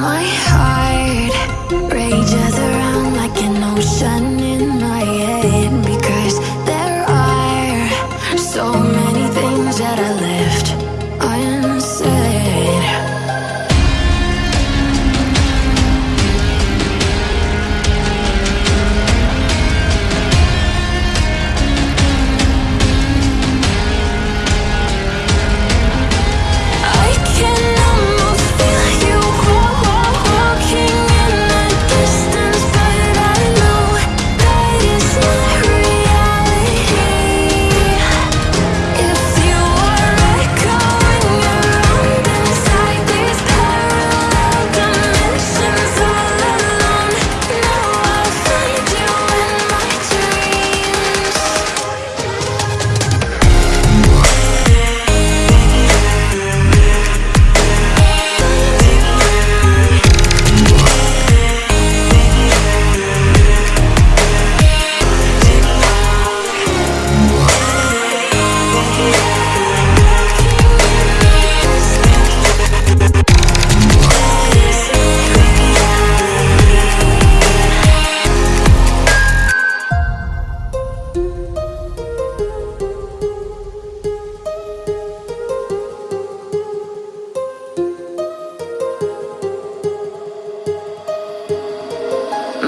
my heart.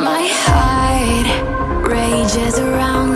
My heart rages around